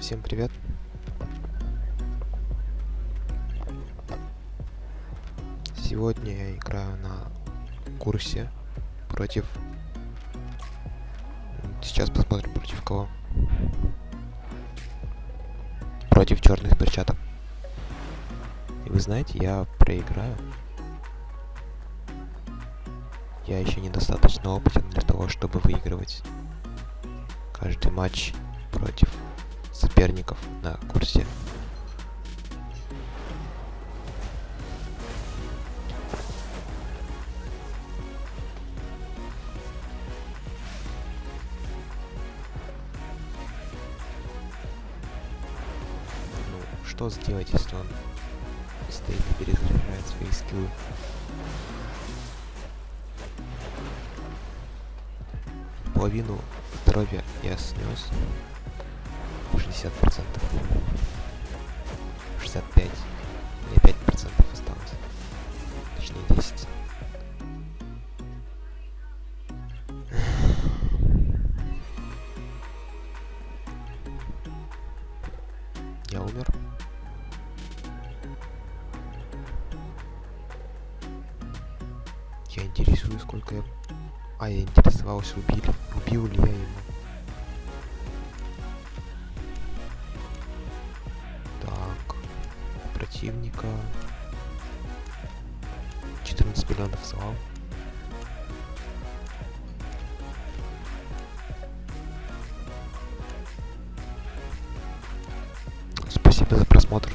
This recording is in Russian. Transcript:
Всем привет. Сегодня я играю на курсе против... Сейчас посмотрим против кого. Против черных перчаток. И вы знаете, я проиграю. Я еще недостаточно опытен для того, чтобы выигрывать каждый матч против соперников на курсе. Ну, что сделать, если он постоянно перезаряжает свои скиллы? Половину здоровья я снес. 60 процентов. 65 мне 5 процентов осталось. Точнее 10 я умер. Я интересую сколько я а я интересовался убили. Убил ли я его противника. 14 миллионов слав. Спасибо за просмотр.